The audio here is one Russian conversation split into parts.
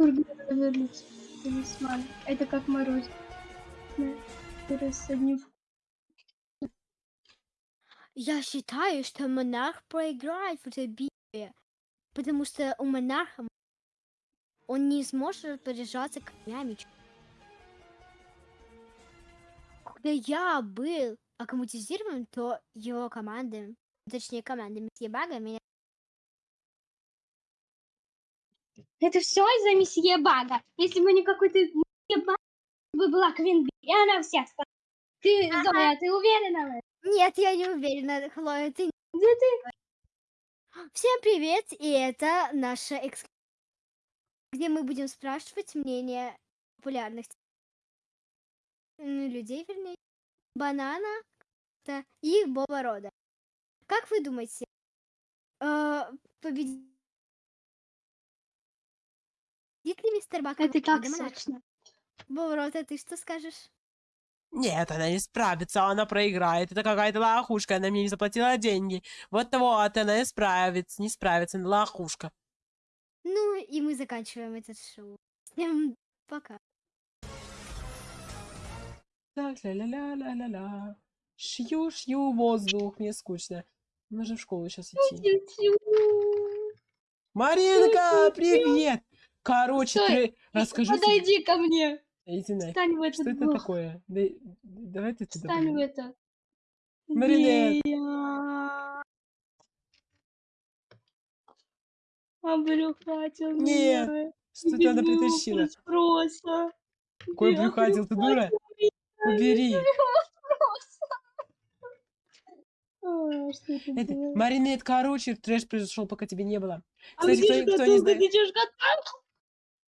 Вернется. Талисман. Это как мороз. Я считаю, что монарх проиграет в этой битве, потому что у монарха он не сможет распоряжаться конями. Когда я был аккуматизирован, то его команды, точнее команды Месье Бага меня Это все из-за месье Бага. Если бы не какой-то месье Баг, бы была Квин Би, и она всех спасла. Ты, Ага. Зоя, ты уверена в этом? Нет, я не уверена, Хлоя, ты... Да ты... Всем привет, и это наша экск... где мы будем спрашивать мнение популярных людей, вернее, банана и их боба рода. Как вы думаете, э, победит ли мистер Бак? Это как монарха? сочно. Боба рода, ты что скажешь? Нет, она не справится, она проиграет. Это какая-то лохушка, она мне не заплатила деньги. Вот вот, она не справится, не справится, она лохушка. Ну, и мы заканчиваем этот шоу. Всем пока. Так, ля-ля-ля-ля-ля-ля. Шью-шью воздух, мне скучно. Нужно в школу сейчас идти. Маринка, привет! Короче, Стой, ты расскажи себе- Подойди ко мне. Иди нафиг. Встань в Что этот это блок. такое? Да- Давай ты туда Встань в это. Маринет. Я Обрюхатил Нет, меня. Что ты она притащила? спроса. Какой Я брюхатил, ты дура? обрюхатил Убери. что это Это? Маринет, короче, трэш произошел, пока тебя не было. А Кстати, кто, кто не знает.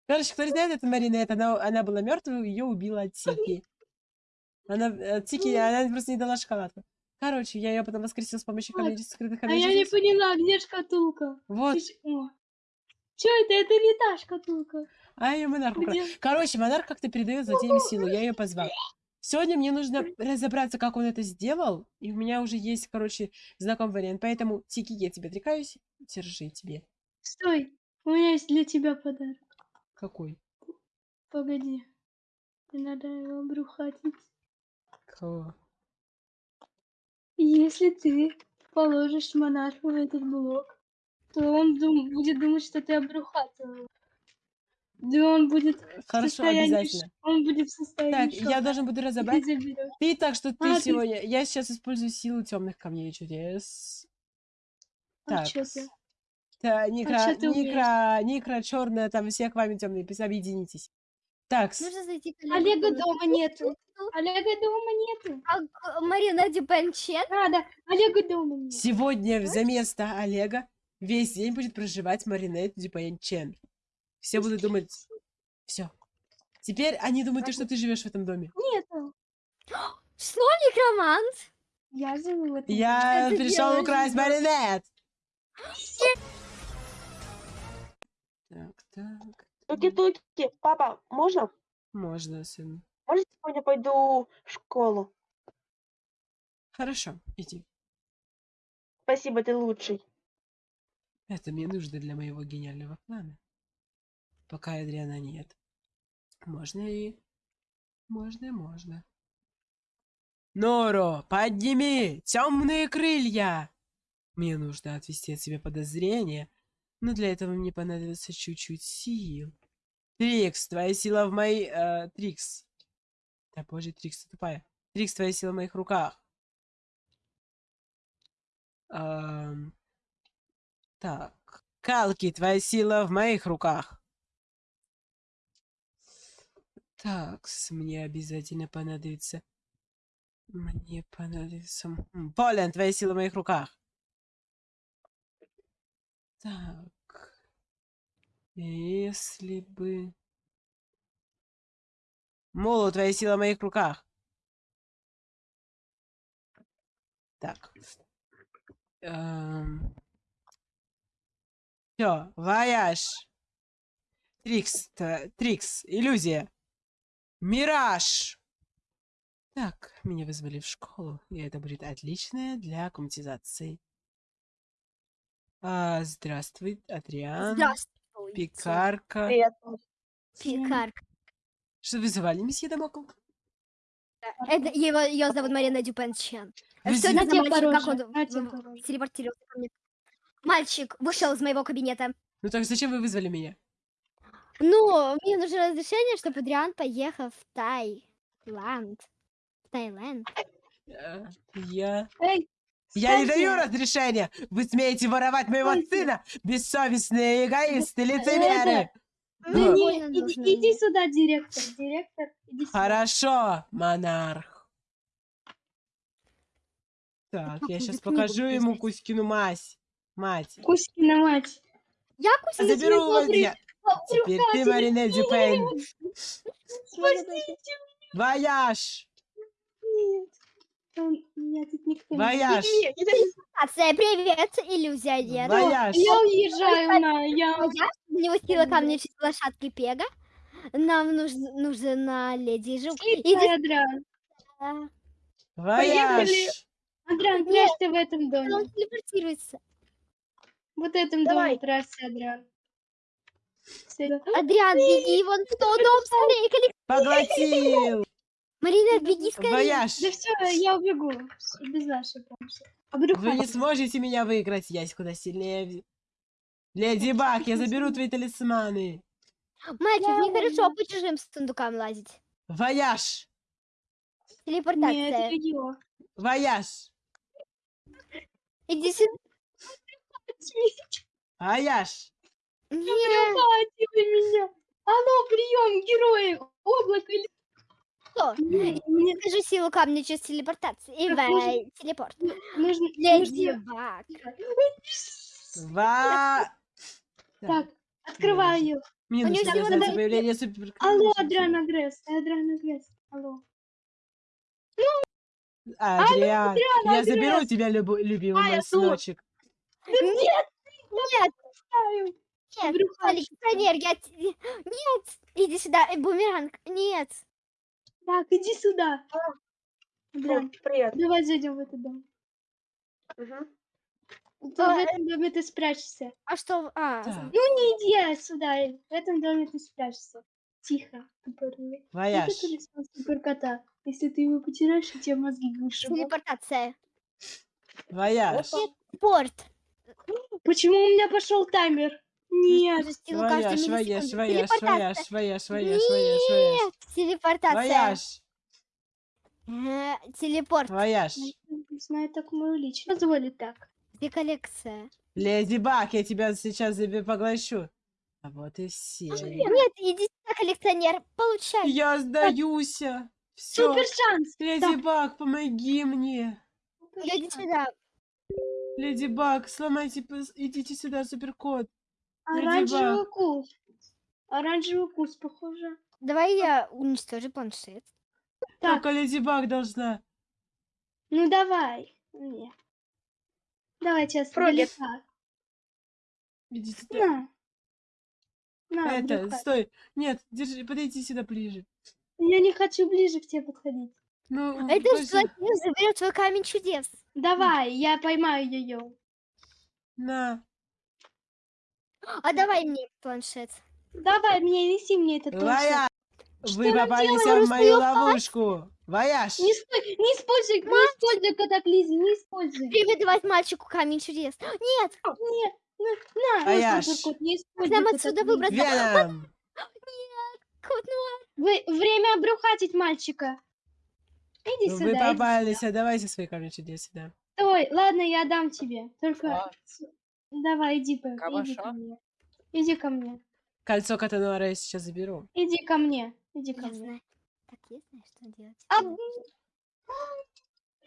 Короче, кто не знает, это Маринет, она, она была мертвой, ее убила Тики. Она, э, Тики, она просто не дала шоколадку. Короче, я ее потом воскресила с помощью Вот. скрытых А я не поняла, где шкатулка? Вот. Чё это? Это не та шкатулка. а ее монарх. Где? Короче, монарх как-то передает злодеям силу, я ее позвал. Сегодня мне нужно разобраться, как он это сделал, и у меня уже есть, короче, знакомый вариант. Поэтому, Тики, я тебе отрекаюсь, держи тебе. Стой, у меня есть для тебя подарок. Какой? Погоди. Не надо его обрухатить. Кого? Если ты положишь монарху в этот блок, то он дум- будет думать, что ты обрухатил его. Да он будет Хорошо, обязательно. Он будет в Так, состоянии я шока, должен буду ты разобрать. заберёшь. Ты так, что ты А, ты- сегодня... Я сейчас использую силу темных камней чудес. А Так. чё ты? Да, Никра, ты? Никра, Никра, черная, там все к вами темные, объединитесь. Так, Нужно зайти к Олега дома нету. Олега дома нету. А, Марина Дипенчен? Надо. Олега дома нет. сегодня за место Олега весь день будет проживать Маринет Дюпаен Чен. Все будут думать... Все. Теперь они думают, то, что ты живешь в этом доме. Нету. Что, некромант? Я живу в этом Я Что ты пришел украсть? Маринет! Так, так. Туки-туки, папа, можно? Можно, сын. Можно сегодня пойду в школу? Хорошо, иди. Спасибо, ты лучший. Это мне нужно для моего гениального плана. Пока Адриана нет. Можно и... Можно, можно. Норо, подними темные крылья! Мне нужно отвести от себя подозрения, но для этого мне понадобится чуть-чуть сил. Трикс, твоя сила в моей... э, Трикс. Да боже, Трикс, тупая. Трикс, твоя сила в моих руках. Ам, так. Калки, твоя сила в моих руках. Так, мне обязательно понадобится... Мне понадобится... Полен, твоя сила в моих руках. Так. Если бы... Молу, твоя сила в моих руках. Так. Все, вояж. Трикс, Трикс, иллюзия. Мираж. Так, меня вызвали в школу, и это будет отличное для аккуматизации. А, здравствуй, Адриан. Здравствуйте. Пекарка. Привет. Пикарка. Что вызывали, месье Дамокл? Это его, ее зовут Марина Дюпен Чен. Вы Что это На за тебе мальчик, как он телепортировался ко мне? Мальчик вышел из моего кабинета. Ну так зачем вы вызвали меня? Ну, мне нужно разрешение, чтобы Адриан поехал в Таиланд. В Таиланд. Э, Я... Эй, Я не даю разрешения! Вы смеете воровать моего сына! Бессовестные эгоисты, лицемеры! Да не, иди, иди сюда, директор. Директор, иди сюда. Хорошо, монарх. Так, я сейчас покажу ему? Кузькину мазь. Мать. Кузькина мать. Я кусю Заберу вас я. Теперь ты, Маринель Дюпен. Спасите Вояж! Меня тут никто не Вояж! Иди. Акция, привет, иллюзия нет. Вояж! Я уезжаю на... Я... Я не усила ко мне чуть лошадки Пега. Нам нужна, нужна леди Жук. Иди Адриан. Вояж! Адриан, прячься в этом доме. Он телепортируется. Вот в этом Давай. доме прячься, Адриан. Адриан, беги вон в тот дом скорее. Коллег- Поглотил! Марина, беги скорее. Вояж! Да все, я убегу. Без вашей помощи. А Вы не сможете меня выиграть, я куда сильнее. Леди Баг, я заберу твои талисманы. Мальчик, Я нехорошо по чужим сундукам лазить. Вояж! Нет, Телепортация. ее. Вояж! Иди сюда. Вояж! Нет. Хватит меня. Алло, прием, герои. Облако или... Что? Мне Скажу силу камня через телепортацию. И Так, нужно- телепорт. нужно... Леди нужно- Баг. Ва... Так, открываю. Мне У нужно всего дождаться надо- появления супер... Алло, Адриан Агресс. Адриан Агресс. Алло. Адриан, я Адриан. заберу тебя, любу- любимый А, мой я тут. сыночек. Нет, нет, нет. Брюхач. Александр, я... те- Нет. Иди сюда, э, бумеранг. Нет. Так, иди сюда. Адриан, О, Привет. давай зайдем в этот дом. Мгм. Ты в этом доме ты спрячешься. А что? А, Так, Ну не иди сюда. В этом доме ты спрячешься. Тихо, тупорылый. Вояж. Суперкота. Если ты его потеряешь, у тебя мозги вышибут. телепортация. Вояж. Порт. Почему у меня пошел таймер? Нет. Уже силу каждую Вояж, вояж, миллисекунду. вояж, Телепортация. вояж, вояж, вояж, вояж, вояж. Нет, телепортация. Вояж, Э, Телепорт. вояж. Знаю так мою личность. Позволит так. Где коллекция? Леди Баг, я тебя сейчас тебе поглощу. А вот и все. Нет, иди сюда, коллекционер. Получай. Я сдаюсь. Все. Супер шанс. Леди Баг, помоги мне. Иди сюда. Леди Баг, сломайте, идите сюда, суперкот. Леди Оранжевый Баг. кус. Оранжевый кус, похоже. Давай я уничтожу планшет. Так. Только Леди Баг должна. Ну давай. Нет. Давай сейчас издалека. Идите. На. На, Это, брюхо. стой. Нет, держи, подойди сюда ближе. Я не хочу ближе к тебе подходить. Ну, Это пусть- что заберет твой камень чудес. Давай, я поймаю ее. На. А давай мне планшет. Давай, мне неси мне этот планшет. Вы попались в мою ловушку. Вояж! Не, спо- не используй, не используй катаклизм, не используй. Привет, давать мальчику камень чудес. Нет, Нет, на, на, Вояж. на, суперкот, не используй нам отсюда выбраться. Веном! кот, ну Вы, время обрюхатить мальчика. Иди Ну, сюда, Вы попались, а давайте свои камни чудес сюда. Стой, ладно, я дам тебе. Только давай, иди, по- иди Кабаша? ко мне. Иди ко мне. Кольцо Катануара я сейчас заберу. Иди ко мне. Иди ко я мне. знаю. Так, я знаю, что делать. А,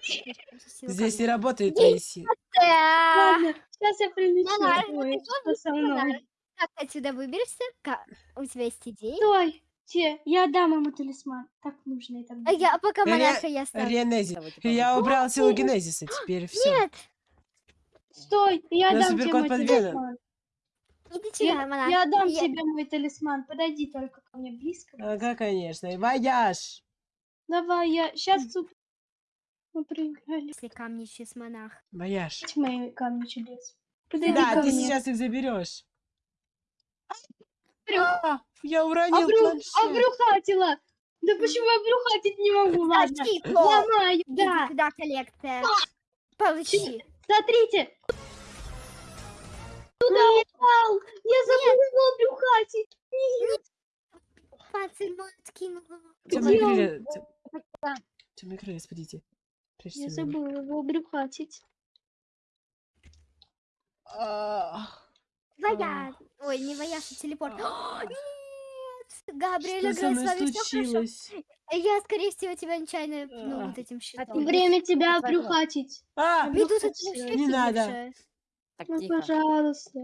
силу Здесь не камня. работает твои силы. Да. Ладно, сейчас я прилечу. Монарх, Ой, что со мной? Как ты отсюда выберешься? Ка- У тебя есть идеи? Стой, те, я дам ему талисман. Так нужно это. А я пока Ре- монарха я ставлю. Ренези. Давайте. Я убрал силу генезиса, теперь все. Нет, Стой, я дам тебе мой талисман. иди Я, я дам Я- тебе мой талисман. Подойди только ко мне близко. Ага, конечно. И Вояж! Давай, я сейчас супер. Мы проиграли. Если камни через монарх. Вояж. Мои камни чудес. Подойди Да, ко ты мне. сейчас их заберешь. А, я уронил Обру... планшет. Обрюхатила! Да почему обрюхатить не могу? Ладно, ломаю, Иди да. сюда, коллекция. Получи. Смотрите. Туда упал. Я забыла его обрюхатить. Пацан мой откинул его. Темные крылья. Темные крылья, спадите. Я его. забыла его обрюхатить. А, Вояж. Ой, не вояж, а телепорт. Со играет с мной вами все хорошо. случилось? Я, скорее всего, тебя нечаянно пну А. вот этим щитом. ты- Время тебя обрюхатить. А, Медуза, Обрюхатила. вообще Не надо. Так, Ну, тихо. пожалуйста.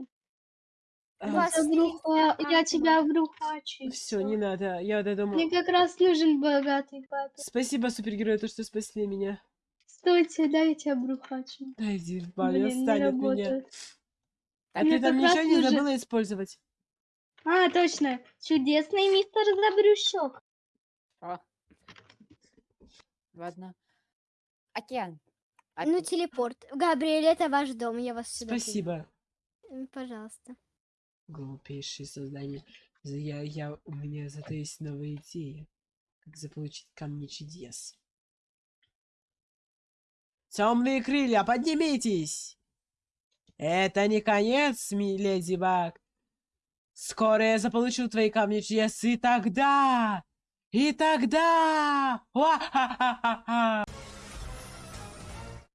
а, Вас Я, я тебя обрюхачу. все, не надо. Я вот думаю. Мне как раз нужен богатый папа. Спасибо, супергерой, то, что спасли меня. Стойте, дай я тебя обрюхачу. Да иди в баню, Блин, не отстань от меня. А Мне ты там ничего не нужен- забыла использовать? А, точно. Чудесный мистер Забрющок. О. Ладно. Океан. Ну, ты- телепорт. Габриэль, это ваш дом, я вас сюда. Спасибо. М, Пожалуйста. Глупейшие создания. Я, я, у меня зато есть новая идея. Как заполучить камни чудес. Темные крылья, поднимитесь! Это не конец, ми- леди Баг. Скоро я заполучу твои камни чудес, и тогда... И тогда... Ва-ха-ха-ха-ха!